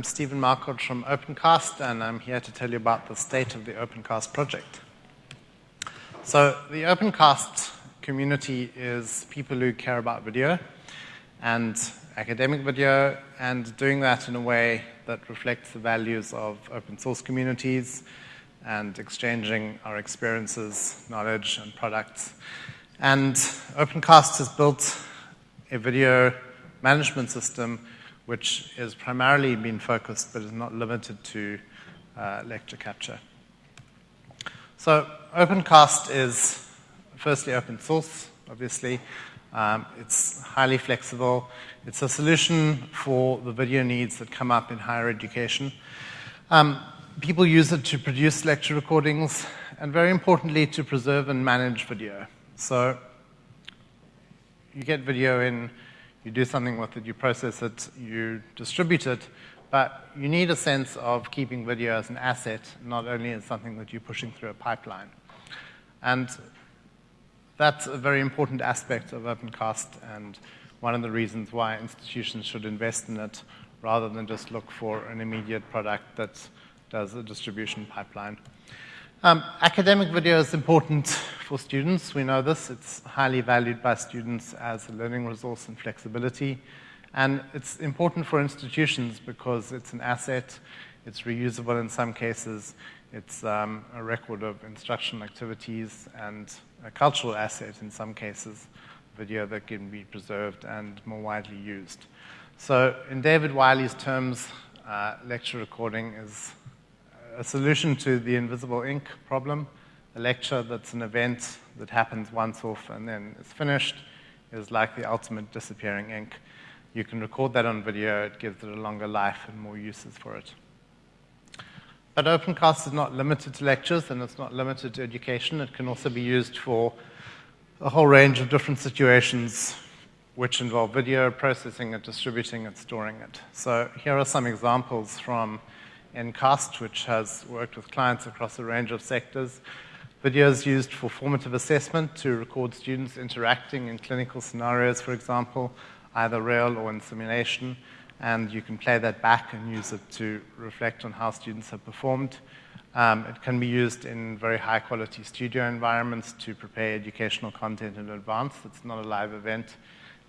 I'm Stephen Marquard from Opencast, and I'm here to tell you about the state of the Opencast project. So, the Opencast community is people who care about video and academic video, and doing that in a way that reflects the values of open source communities and exchanging our experiences, knowledge, and products. And Opencast has built a video management system which has primarily been focused but is not limited to uh, lecture capture. So, Opencast is firstly open source, obviously. Um, it's highly flexible. It's a solution for the video needs that come up in higher education. Um, people use it to produce lecture recordings and, very importantly, to preserve and manage video. So, you get video in you do something with it, you process it, you distribute it, but you need a sense of keeping video as an asset, not only as something that you're pushing through a pipeline. And that's a very important aspect of OpenCast and one of the reasons why institutions should invest in it rather than just look for an immediate product that does a distribution pipeline. Um, academic video is important for students. We know this. It's highly valued by students as a learning resource and flexibility. And it's important for institutions because it's an asset, it's reusable in some cases, it's um, a record of instructional activities, and a cultural asset in some cases, video that can be preserved and more widely used. So, in David Wiley's terms, uh, lecture recording is a solution to the invisible ink problem. A lecture that's an event that happens once off and then is finished is like the ultimate disappearing ink. You can record that on video, it gives it a longer life and more uses for it. But Opencast is not limited to lectures and it's not limited to education. It can also be used for a whole range of different situations which involve video, processing it, distributing it, storing it. So here are some examples from Ncast, which has worked with clients across a range of sectors. Videos used for formative assessment to record students interacting in clinical scenarios, for example, either real or in simulation. And you can play that back and use it to reflect on how students have performed. Um, it can be used in very high quality studio environments to prepare educational content in advance. It's not a live event.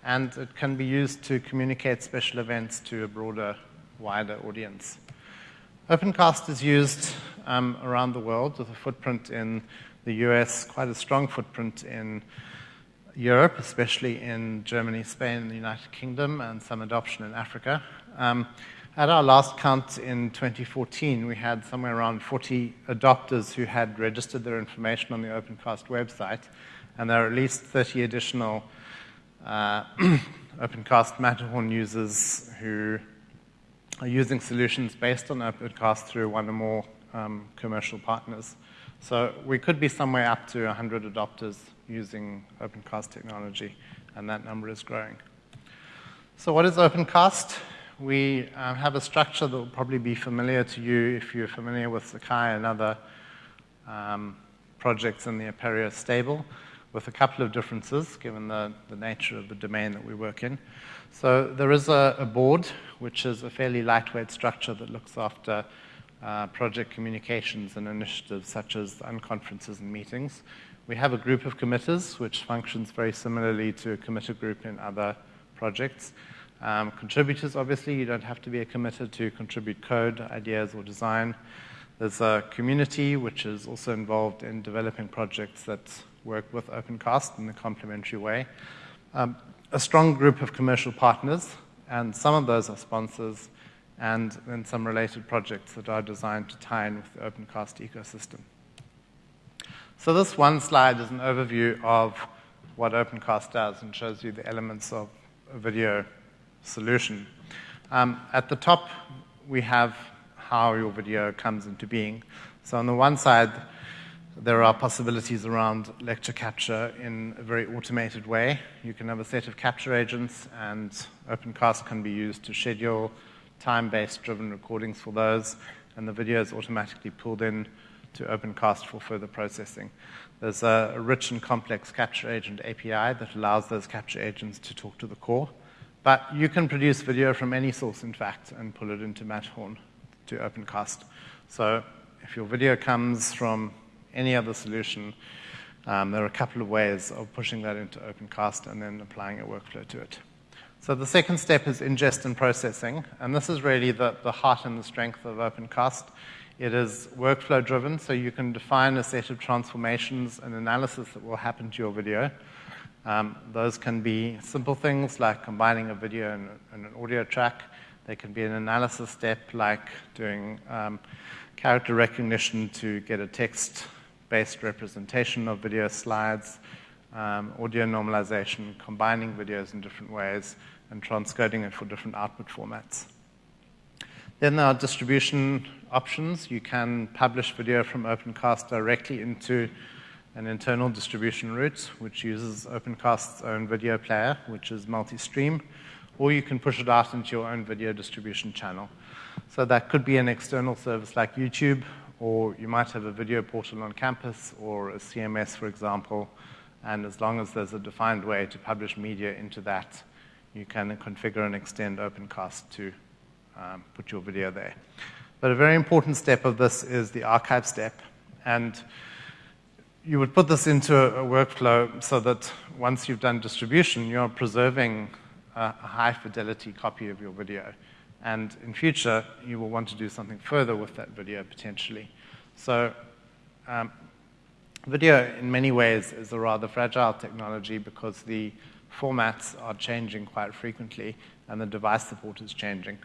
And it can be used to communicate special events to a broader, wider audience. Opencast is used um, around the world with a footprint in the US, quite a strong footprint in Europe, especially in Germany, Spain, and the United Kingdom, and some adoption in Africa. Um, at our last count in 2014, we had somewhere around 40 adopters who had registered their information on the Opencast website, and there are at least 30 additional uh, Opencast Matterhorn users who are using solutions based on Opencast through one or more um, commercial partners. So we could be somewhere up to 100 adopters using Opencast technology, and that number is growing. So what is Opencast? We uh, have a structure that will probably be familiar to you if you're familiar with Sakai and other um, projects in the Apereo stable, with a couple of differences given the, the nature of the domain that we work in. So there is a, a, board, which is a fairly lightweight structure that looks after uh, project communications and initiatives such as unconferences and meetings. We have a group of committers, which functions very similarly to a committer group in other projects. Um, contributors, obviously, you don't have to be a committer to contribute code, ideas, or design. There's a community which is also involved in developing projects that work with Opencast in a complementary way. Um, a strong group of commercial partners, and some of those are sponsors, and then some related projects that are designed to tie in with the Opencast ecosystem. So this one slide is an overview of what Opencast does and shows you the elements of a video solution. Um, at the top, we have how your video comes into being. So on the one side, there are possibilities around lecture capture in a very automated way. You can have a set of capture agents, and Opencast can be used to schedule time-based driven recordings for those, and the video is automatically pulled in to Opencast for further processing. There's a, rich and complex capture agent API that allows those capture agents to talk to the core, But you can produce video from any source, in fact, and pull it into Matterhorn to OpenCast. So if your video comes from any other solution, um, there are a couple of ways of pushing that into OpenCast and then applying a workflow to it. So the second step is ingest and processing, and this is really the, the heart and the strength of OpenCast. It is workflow driven, so you can define a set of transformations and analysis that will happen to your video. Um, those can be simple things like combining a video and, and, an audio track. They can be an analysis step like doing um, character recognition to get a text based representation of video slides, um, audio normalization, combining videos in different ways, and transcoding it for different output formats. Then there are distribution options. You can publish video from OpenCast directly into an internal distribution route, which uses OpenCast's own video player, which is multi-stream, or you can push it out into your own video distribution channel. So that could be an external service like YouTube, or you might have a video portal on campus, or a CMS, for example, and as long as there's a defined way to publish media into that, you can configure and extend OpenCast to um, put your video there. But a very important step of this is the archive step, and you would put this into a, a, workflow so that once you've done distribution, you're preserving a, a, high fidelity copy of your video. And in future, you will want to do something further with that video potentially. So, um, video in many ways is a rather fragile technology because the formats are changing quite frequently and the device support is changing.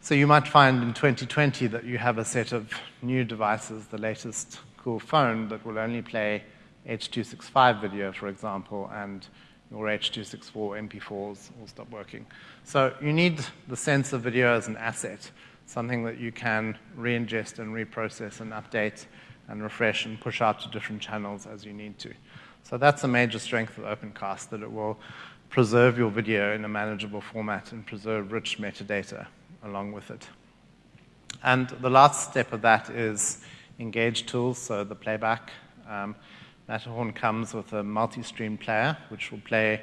So you might find in 2020 that you have a set of new devices, the latest cool phone that will only play H.265 video, for example, and your H.264 MP4s will stop working. So you need the sense of video as an asset, something that you can re-ingest and reprocess and update and refresh and push out to different channels as you need to. So that's a major strength of OpenCast, that it will preserve your video in a manageable format and preserve rich metadata along with it. And the last step of that is engage tools, so the playback. Um, Matterhorn comes with a multi-stream player, which will play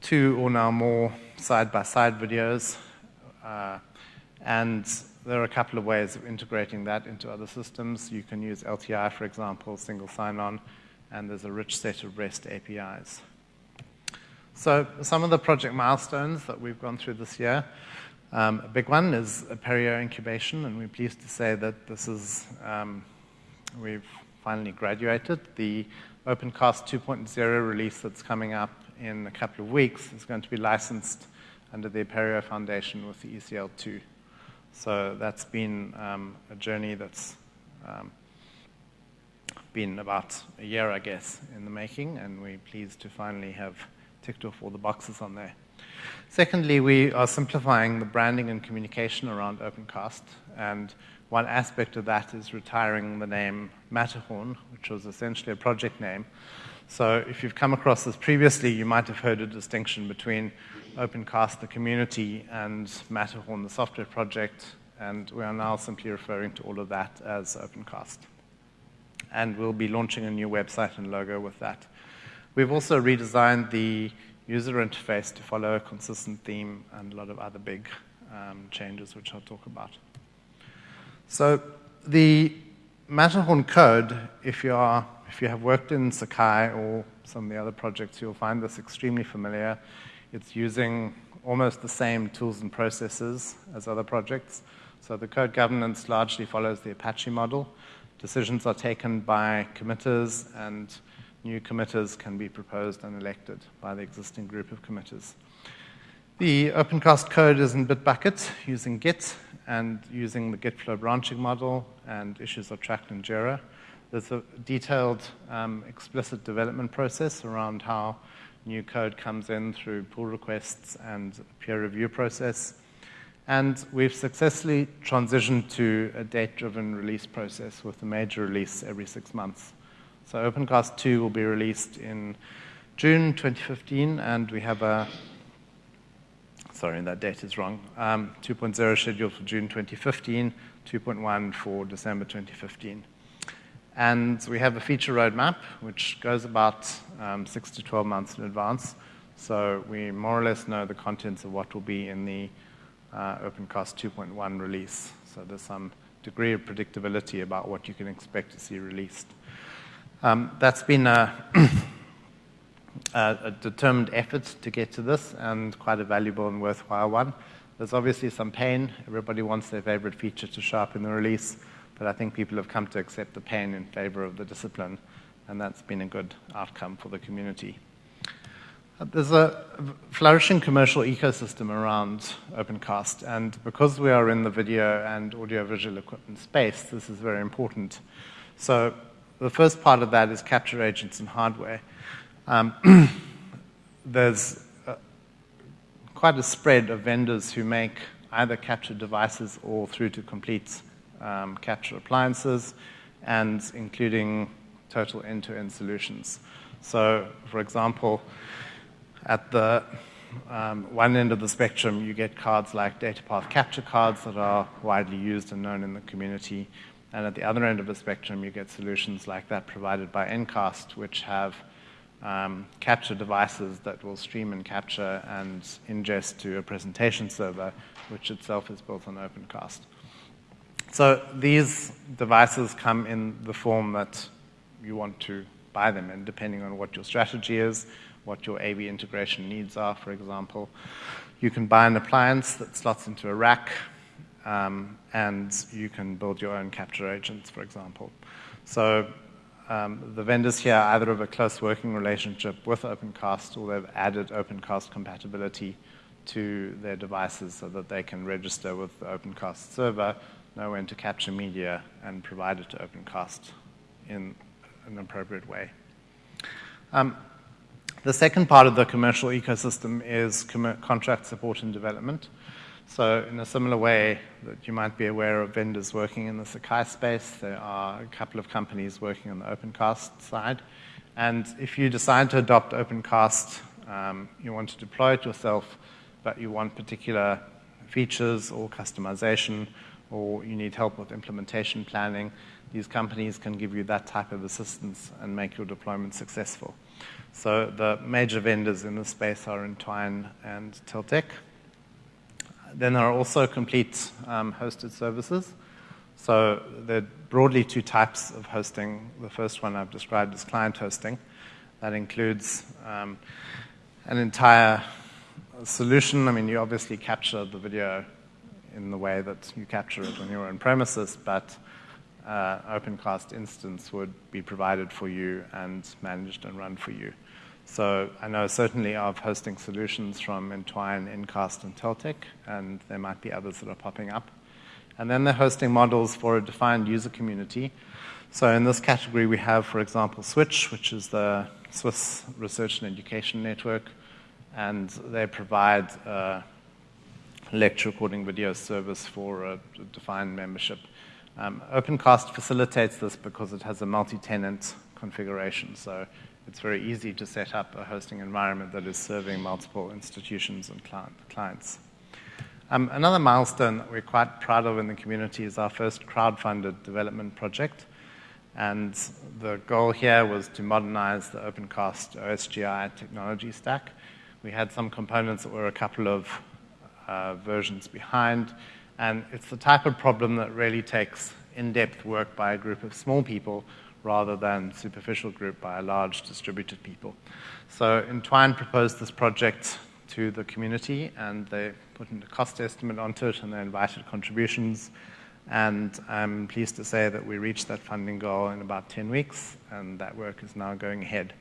two or now more side-by-side videos. Uh, and there are a couple of ways of integrating that into other systems. You can use LTI, for example, single sign-on, and there's a rich set of REST APIs. So some of the project milestones that we've gone through this year, um, a big one is a Apereo incubation, and we're pleased to say that this is um, we've finally graduated. The OpenCast 2.0 release that's coming up in a couple of weeks is going to be licensed under the Apereo Foundation with the ECL2. So that's been um, a journey that's um, been about a year, I guess, in the making, and we're pleased to finally have ticked off all the boxes on there. Secondly, we are simplifying the branding and communication around OpenCast, and one aspect of that is retiring the name Matterhorn, which was essentially a project name. So if you've come across this previously, you might have heard a distinction between OpenCast, the community, and Matterhorn, the software project, and we are now simply referring to all of that as OpenCast. And we'll be launching a new website and logo with that. We've also redesigned the user interface to follow a consistent theme and a lot of other big um, changes, which I'll talk about. So the Matterhorn code, if you, are, if you have worked in Sakai or some of the other projects, you'll find this extremely familiar. It's using almost the same tools and processes as other projects. So the code governance largely follows the Apache model. Decisions are taken by committers, and new committers can be proposed and elected by the existing group of committers. The OpenCast code is in Bitbucket using Git and using the Git flow branching model, and issues are tracked in Jira. There's a detailed, um, explicit development process around how new code comes in through pull requests and peer review process. And we've successfully transitioned to a date-driven release process with a major release every six months. So OpenCast 2 will be released in June 2015, and we have a sorry, that date is wrong. Um, 2.0 scheduled for June 2015, 2.1 for December 2015. And we have a feature roadmap, which goes about um, 6 to 12 months in advance. So we more or less know the contents of what will be in the uh, OpenCast 2.1 release. So there's some degree of predictability about what you can expect to see released. Um, that's been a, a, a, determined effort to get to this and quite a valuable and worthwhile one. There's obviously some pain. Everybody wants their favorite feature to show up in the release, but I think people have come to accept the pain in favor of the discipline, and that's been a good outcome for the community. Uh, there's a flourishing commercial ecosystem around OpenCast, and because we are in the video and audiovisual equipment space, this is very important. So the first part of that is capture agents and hardware. Um, there's quite a spread of vendors who make either capture devices or through to complete um, capture appliances, and including total end-to-end solutions. So, for example, at the um, one end of the spectrum, you get cards like DataPath capture cards that are widely used and known in the community. And at the other end of the spectrum, you get solutions like that provided by Ncast, which have um, capture devices that will stream and capture and ingest to a presentation server, which itself is built on OpenCast. So these devices come in the form that you want to buy them in, depending on what your strategy is, what your AV integration needs are, for example. You can buy an appliance that slots into a rack, um, and you can build your own capture agents, for example. So um, the vendors here either have a close working relationship with OpenCast or they've added OpenCast compatibility to their devices so that they can register with the OpenCast server, know when to capture media, and provide it to OpenCast in an appropriate way. Um, the second part of the commercial ecosystem is com- contract support and development. So, in a similar way that you might be aware of vendors working in the Sakai space, there are a couple of companies working on the OpenCast side. And if you decide to adopt OpenCast, um, you want to deploy it yourself, but you want particular features or customization, or you need help with implementation planning, these companies can give you that type of assistance and make your deployment successful. So the major vendors in this space are Entwine and Teltek. Then there are also complete um, hosted services. So there are broadly two types of hosting. The first one I've described is client hosting. That includes um, an entire solution. I mean, you obviously capture the video in the way that you capture it on your own premises, but uh, OpenCast instance would be provided for you and managed and run for you. So I know certainly of hosting solutions from Entwine, Ncast, and Teltek, and there might be others that are popping up. And then they're hosting models for a defined user community. So in this category, we have, for example, Switch, which is the Swiss Research and Education Network, and they provide a lecture recording video service for a defined membership. Um, OpenCast facilitates this because it has a multi-tenant configuration. So it's very easy to set up a hosting environment that is serving multiple institutions and clients. Um, another milestone that we're quite proud of in the community is our first crowd-funded development project. And the goal here was to modernize the OpenCast OSGI technology stack. We had some components that were a couple of uh, versions behind, and it's the type of problem that really takes in-depth work by a group of small people rather than superficial group by a large distributed people. So Entwine proposed this project to the community, and they put in a cost estimate onto it, and they invited contributions. And I'm pleased to say that we reached that funding goal in about 10 weeks, and that work is now going ahead.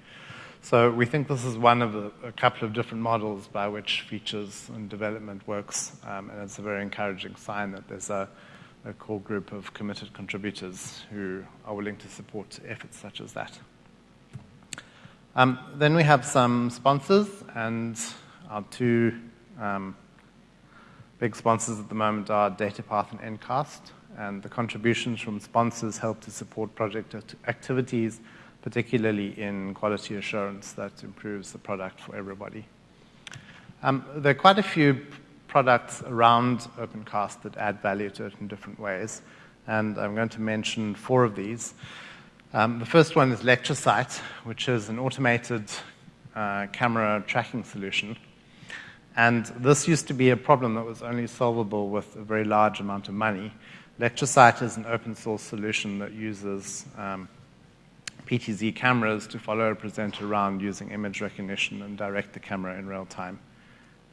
So we think this is one of a, a couple of different models by which features and development works, um, and it's a very encouraging sign that there's a a core group of committed contributors who are willing to support efforts such as that. Um, then we have some sponsors, and our two um, big sponsors at the moment are DataPath and Ncast. And the contributions from sponsors help to support project activities, particularly in quality assurance that improves the product for everybody. Um, there are quite a few products around OpenCast that add value to it in different ways. And I'm going to mention four of these. Um, the first one is LectureSight, which is an automated uh, camera tracking solution. And this used to be a problem that was only solvable with a very large amount of money. LectureSight is an open source solution that uses um, PTZ cameras to follow a presenter around using image recognition and direct the camera in real time.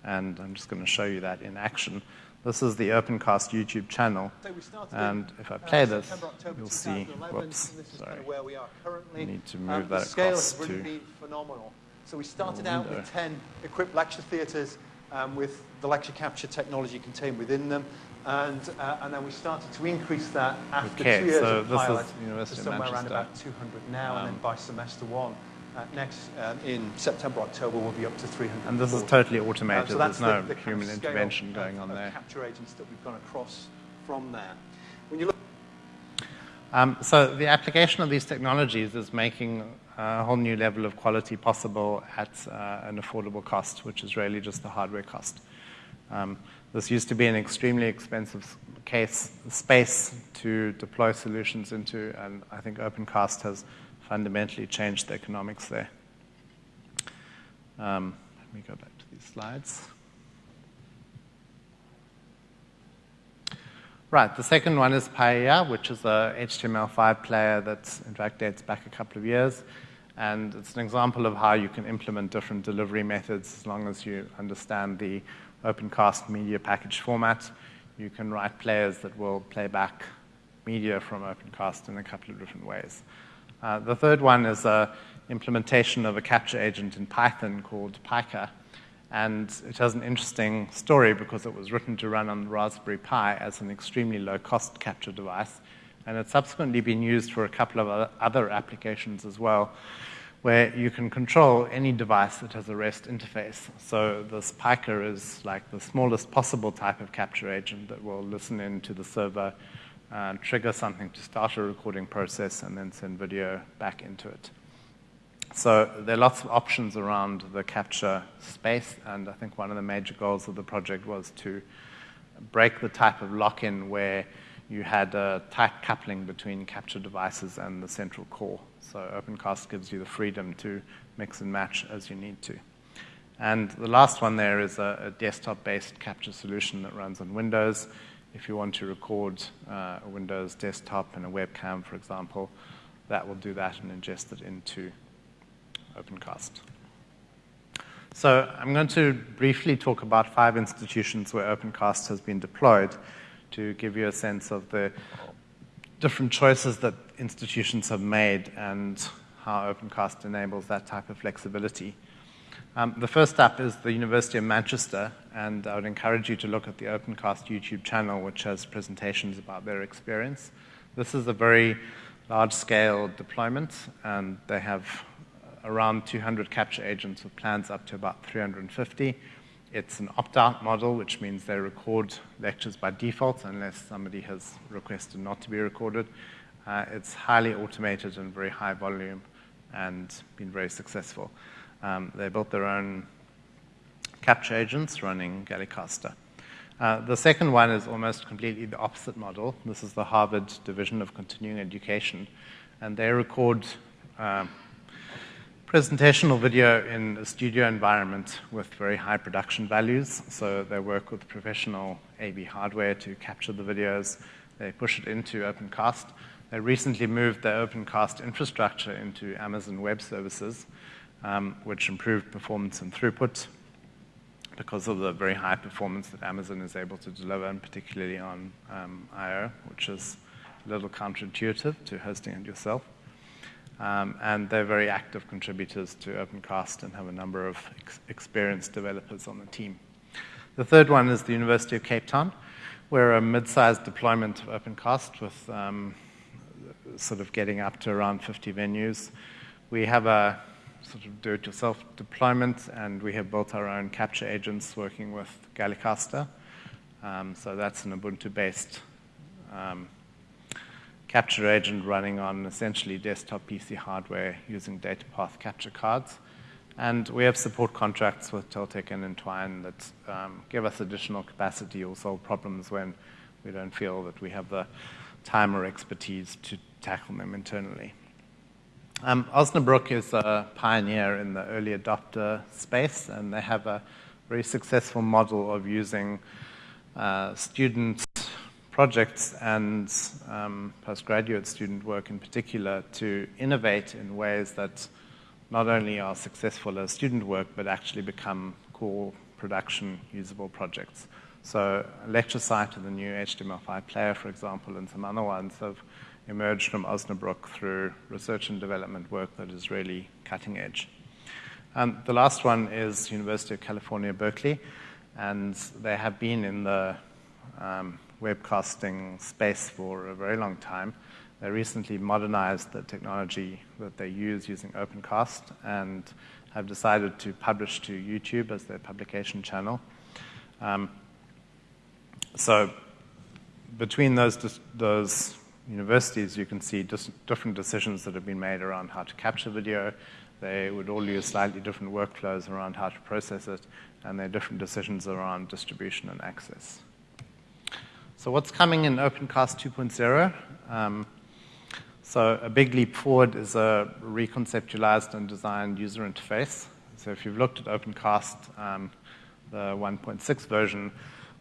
And I'm just going to show you that in action. This is the OpenCast YouTube channel. So and if I play uh, this, September, you'll see, whoops, sorry. Kind of I need to move um, that across to been phenomenal. So we started out with 10 equipped lecture theatres um, with the lecture capture technology contained within them. And, uh, and then we started to increase that after okay, two years so of pilot to somewhere around about 200 now, um, and then um, by semester one, uh, next um, in September, October, we'll be up to 300. And this is totally automated. Uh, so There's no the, the human intervention going on there. Capture agents that we've gone across from there. When you look um, so the application of these technologies is making a whole new level of quality possible at uh, an affordable cost, which is really just the hardware cost. Um, this used to be an extremely expensive case space to deploy solutions into, and I think OpenCast has fundamentally changed the economics there. Um, let me go back to these slides. Right, the second one is Paella, which is a HTML5 player that in fact dates back a couple of years. And it's an example of how you can implement different delivery methods as long as you understand the OpenCast media package format. You can write players that will play back media from OpenCast in a couple of different ways. Uh, the third one is an implementation of a capture agent in Python called pyCA. And it has an interesting story because it was written to run on the Raspberry Pi as an extremely low cost capture device. And it's subsequently been used for a couple of other applications as well, where you can control any device that has a REST interface. So this pyCA is like the smallest possible type of capture agent that will listen in to the server, uh, trigger something to start a recording process, and then send video back into it. So there are lots of options around the capture space, and I think one of the major goals of the project was to break the type of lock-in where you had a tight coupling between capture devices and the central core. So OpenCast gives you the freedom to mix and match as you need to. And the last one there is a, a desktop-based capture solution that runs on Windows. If you want to record uh, a Windows desktop and a webcam, for example, that will do that and ingest it into OpenCast. So I'm going to briefly talk about five institutions where OpenCast has been deployed to give you a sense of the different choices that institutions have made and how OpenCast enables that type of flexibility. Um, the first up is the University of Manchester, and I would encourage you to look at the OpenCast YouTube channel, which has presentations about their experience. This is a very large scale deployment, and they have around 200 capture agents with plans up to about 350. It's an opt-out model, which means they record lectures by default unless somebody has requested not to be recorded. Uh, it's highly automated and very high volume and been very successful. Um, they built their own capture agents running Galicaster. Uh, the second one is almost completely the opposite model. This is the Harvard Division of Continuing Education, and they record uh, presentational video in a studio environment with very high production values. So they work with professional AV hardware to capture the videos. They push it into OpenCast. They recently moved their OpenCast infrastructure into Amazon Web Services, which improved performance and throughput because of the very high performance that Amazon is able to deliver, and particularly on um, I.O., which is a little counterintuitive to hosting it yourself. Um, and they're very active contributors to OpenCast and have a number of ex experienced developers on the team. The third one is the University of Cape Town. We're a mid-sized deployment of OpenCast with um, sort of getting up to around 50 venues. We have a sort of do-it-yourself deployment, and we have built our own capture agents working with Galicaster. Um, so that's an Ubuntu-based um, capture agent running on essentially desktop PC hardware using DataPath capture cards. And we have support contracts with Teltek and Entwine that um, give us additional capacity or solve problems when we don't feel that we have the time or expertise to tackle them internally. Um, Osnabrück is a pioneer in the early adopter space, and they have a very successful model of using uh, student projects and um, postgraduate student work in particular to innovate in ways that not only are successful as student work, but actually become core production usable projects. So LectureSight and the new HTML5 player, for example, and some other ones have emerged from Osnabrück through research and development work that is really cutting edge. Um, the last one is University of California, Berkeley, and they have been in the um, webcasting space for a very long time. They recently modernized the technology that they use using OpenCast and have decided to publish to YouTube as their publication channel. Um, so between those, those universities, you can see different decisions that have been made around how to capture video. They would all use slightly different workflows around how to process it, and there are different decisions around distribution and access. So what's coming in OpenCast 2.0? Um, so a big leap forward is a reconceptualized and designed user interface. So if you've looked at OpenCast, um, the 1.6 version,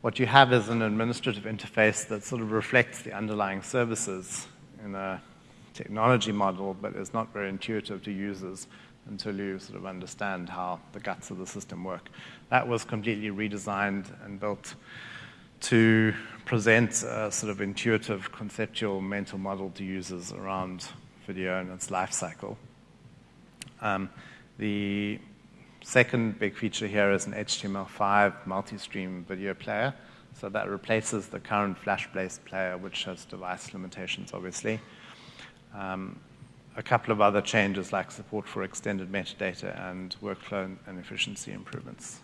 what you have is an administrative interface that sort of reflects the underlying services in a technology model, but is not very intuitive to users until you sort of understand how the guts of the system work. That was completely redesigned and built to present a sort of intuitive, conceptual mental model to users around video and its life cycle. Um, the second big feature here is an HTML5 multi-stream video player. So that replaces the current Flash-based player, which has device limitations, obviously. Um, a couple of other changes like support for extended metadata and workflow and efficiency improvements.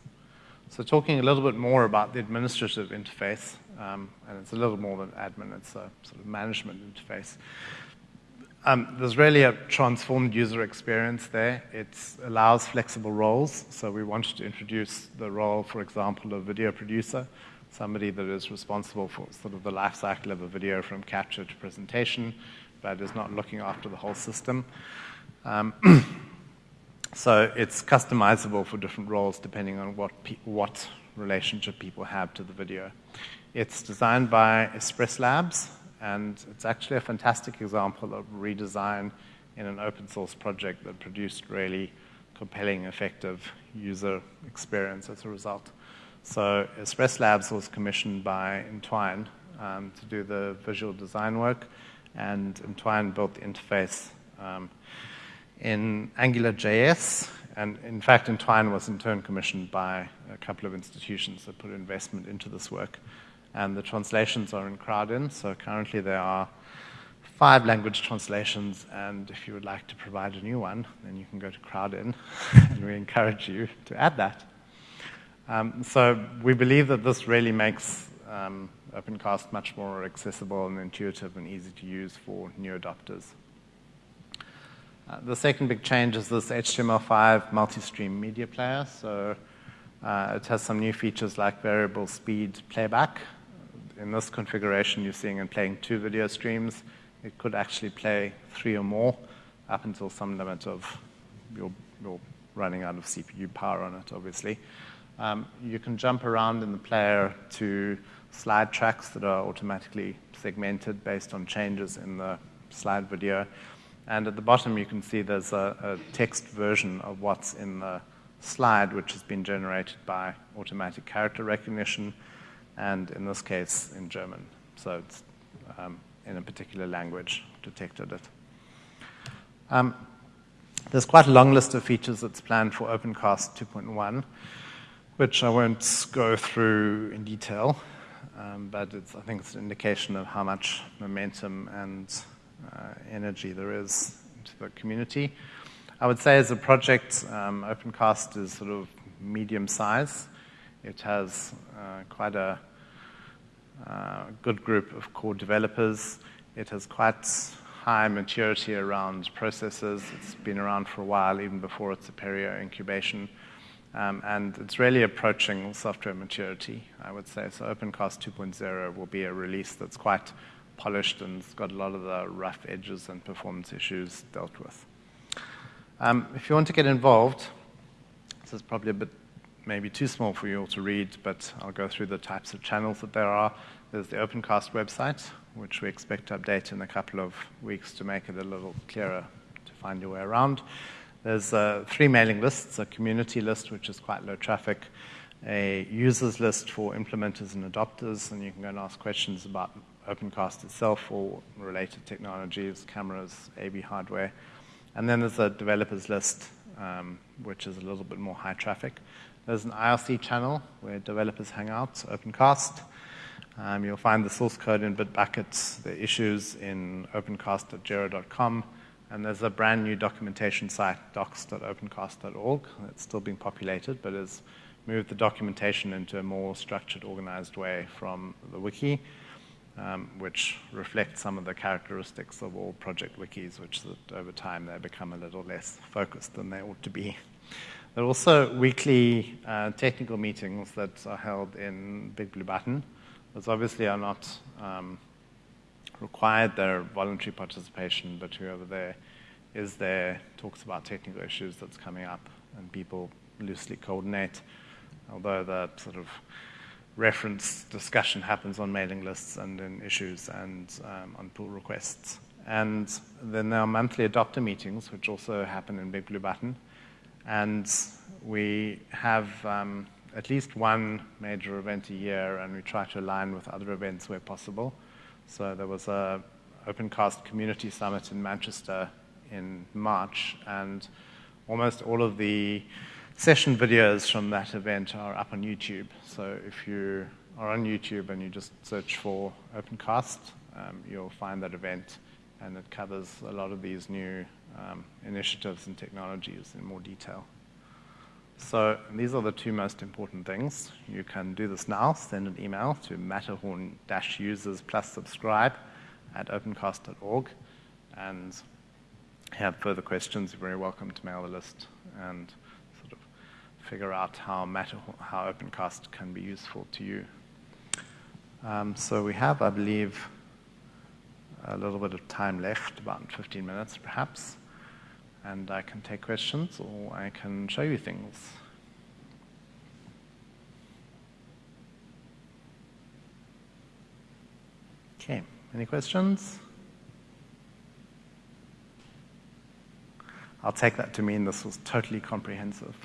So talking a little bit more about the administrative interface, um, and it's a little more than admin, it's a sort of management interface. Um, there's really a transformed user experience there. It allows flexible roles. So we wanted to introduce the role, for example, of video producer, somebody that is responsible for sort of the life cycle of a video from capture to presentation, but is not looking after the whole system. Um, so it's customizable for different roles depending on what, what relationship people have to the video. It's designed by Express Labs, and it's actually a fantastic example of redesign in an open source project that produced really compelling, effective user experience as a result. So Express Labs was commissioned by Entwine um, to do the visual design work, and Entwine built the interface um, in AngularJS. And in fact, Entwine was in turn commissioned by a couple of institutions that put investment into this work and the translations are in Crowdin. So currently there are five language translations, and if you would like to provide a new one, then you can go to Crowdin, and we encourage you to add that. Um, so we believe that this really makes um, OpenCast much more accessible and intuitive and easy to use for new adopters. Uh, the second big change is this HTML5 multi-stream media player. So uh, it has some new features like variable speed playback, in this configuration, you're seeing and playing two video streams. It could actually play three or more up until some limit of your, your running out of CPU power on it, obviously. Um, you can jump around in the player to slide tracks that are automatically segmented based on changes in the slide video. And at the bottom, you can see there's a, a text version of what's in the slide, which has been generated by automatic character recognition and in this case in German. So it's um, in a particular language detected it. Um, there's quite a long list of features that's planned for OpenCast 2.1, which I won't go through in detail, um, but I think it's an indication of how much momentum and uh, energy there is into the community. I would say as a project, um, OpenCast is sort of medium size. It has uh, quite a uh, good group of core developers. It has quite high maturity around processes. It's been around for a while, even before its Apereo incubation. Um, and it's really approaching software maturity, I would say. So OpenCast 2.0 will be a release that's quite polished and it's got a lot of the rough edges and performance issues dealt with. Um, if you want to get involved, this is probably a bit maybe too small for you all to read, but I'll go through the types of channels that there are. There's the OpenCast website, which we expect to update in a couple of weeks to make it a little clearer to find your way around. There's uh, three mailing lists, a community list, which is quite low traffic, a users list for implementers and adopters, and you can go and ask questions about OpenCast itself or related technologies, cameras, AV hardware. And then there's a developers list, um, which is a little bit more high traffic. There's an IRC channel where developers hang out, OpenCast. Um, you'll find the source code in Bitbucket, the issues in opencast.jira.com, and there's a brand new documentation site, docs.opencast.org, that's still being populated, but has moved the documentation into a more structured, organized way from the wiki, um, which reflects some of the characteristics of all project wikis, which that over time they become a little less focused than they ought to be. There are also weekly uh, technical meetings that are held in Big Blue Button. Those obviously are not um, required, they're voluntary participation, but whoever there is there talks about technical issues that's coming up, and people loosely coordinate, although the sort of reference discussion happens on mailing lists and in issues and um, on pull requests. And then there are monthly adopter meetings, which also happen in Big Blue Button. And we have um, at least one major event a year, and we try to align with other events where possible. So there was a OpenCast Community Summit in Manchester in March, and almost all of the session videos from that event are up on YouTube. So if you are on YouTube and you just search for OpenCast, um, you'll find that event, and it covers a lot of these new um, initiatives and technologies in more detail. So these are the two most important things. You can do this now. Send an email to matterhorn-users plus subscribe at opencast.org. And have further questions, you're very welcome to mail the list and sort of figure out how, Matterhorn, how Opencast can be useful to you. Um, so we have, I believe, a little bit of time left, about 15 minutes perhaps and I can take questions or I can show you things. Okay, any questions? I'll take that to mean this was totally comprehensive.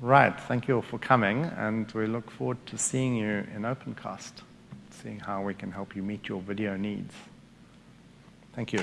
Right, thank you all for coming, and we look forward to seeing you in OpenCast, seeing how we can help you meet your video needs. Thank you.